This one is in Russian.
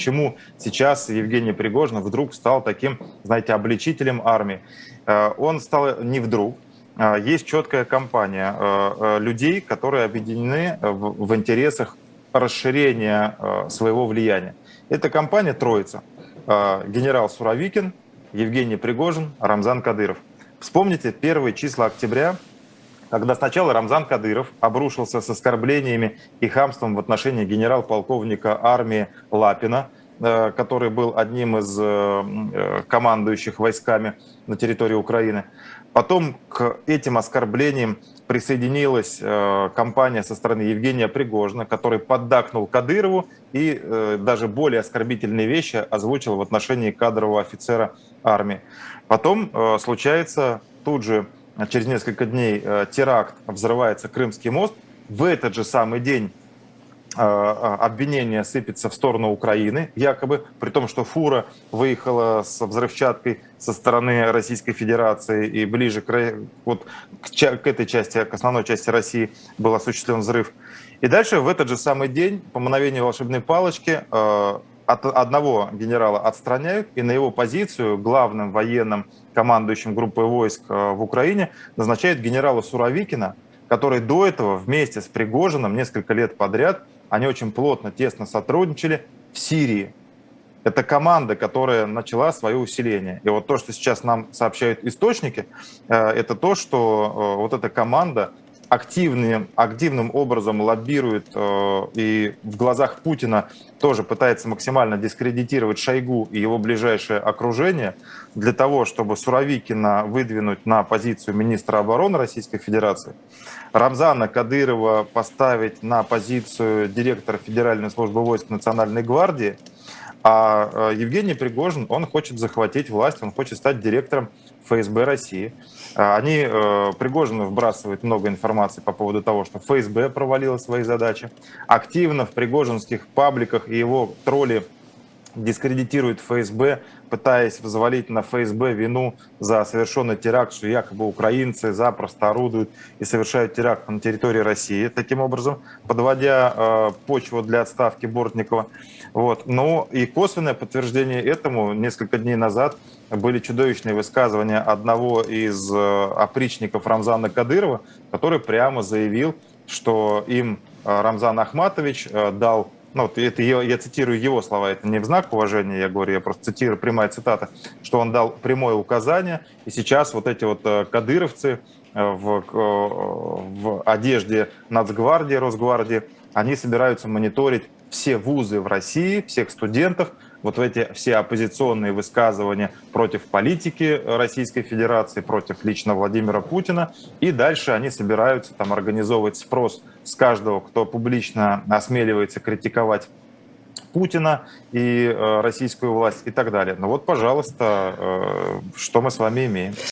Почему сейчас Евгений Пригожин вдруг стал таким, знаете, обличителем армии? Э, он стал не вдруг. Э, есть четкая компания э, людей, которые объединены в интересах расширения своего влияния. Это компания «Троица». Генерал Суровикин, Евгений Пригожин, Рамзан Кадыров. Вспомните первые числа октября, когда сначала Рамзан Кадыров обрушился с оскорблениями и хамством в отношении генерал-полковника армии Лапина, э, который был одним из э, э, командующих войсками на территории Украины. Потом к этим оскорблениям присоединилась компания со стороны Евгения Пригожина, который поддакнул Кадырову и даже более оскорбительные вещи озвучил в отношении кадрового офицера армии. Потом случается тут же через несколько дней э, теракт, взрывается Крымский мост, в этот же самый день э, э, обвинение сыпется в сторону Украины, якобы, при том, что фура выехала с взрывчаткой со стороны Российской Федерации и ближе к, вот, к, к этой части, к основной части России был осуществлен взрыв. И дальше в этот же самый день, по мановению волшебной палочки, от одного генерала отстраняют, и на его позицию главным военным командующим группой войск э, в Украине назначают генерала Суровикина, который до этого вместе с Пригожиным несколько лет подряд, они очень плотно, тесно сотрудничали в Сирии. Это команда, которая начала свое усиление. И вот то, что сейчас нам сообщают источники, э, это то, что э, вот эта команда активным, активным образом лоббирует э, и в глазах Путина тоже пытается максимально дискредитировать Шойгу и его ближайшее окружение для того, чтобы Суровикина выдвинуть на позицию министра обороны Российской Федерации, Рамзана Кадырова поставить на позицию директора Федеральной службы войск Национальной гвардии, а э, Евгений Пригожин, он хочет захватить власть, он хочет стать директором ФСБ России. А, они, э, Пригожин вбрасывает много информации по поводу того, что ФСБ провалила свои задачи. Активно в пригожинских пабликах и его тролли дискредитирует ФСБ, пытаясь взвалить на ФСБ вину за совершенный теракт, что якобы украинцы запросто орудуют и совершают теракт на территории России, таким образом, подводя э, почву для отставки Бортникова. Вот. Ну и косвенное подтверждение этому несколько дней назад были чудовищные высказывания одного из э, опричников Рамзана Кадырова, который прямо заявил, что им э, Рамзан Ахматович э, дал ну, вот это я, я цитирую его слова, это не в знак уважения, я говорю, я просто цитирую прямая цитата, что он дал прямое указание, и сейчас вот эти вот э, кадыровцы э, в, э, в одежде Нацгвардии, Росгвардии, они собираются мониторить все вузы в России, всех студентов, вот эти все оппозиционные высказывания против политики Российской Федерации, против лично Владимира Путина. И дальше они собираются там организовывать спрос с каждого, кто публично осмеливается критиковать Путина и э, российскую власть и так далее. Ну вот, пожалуйста, э, что мы с вами имеем.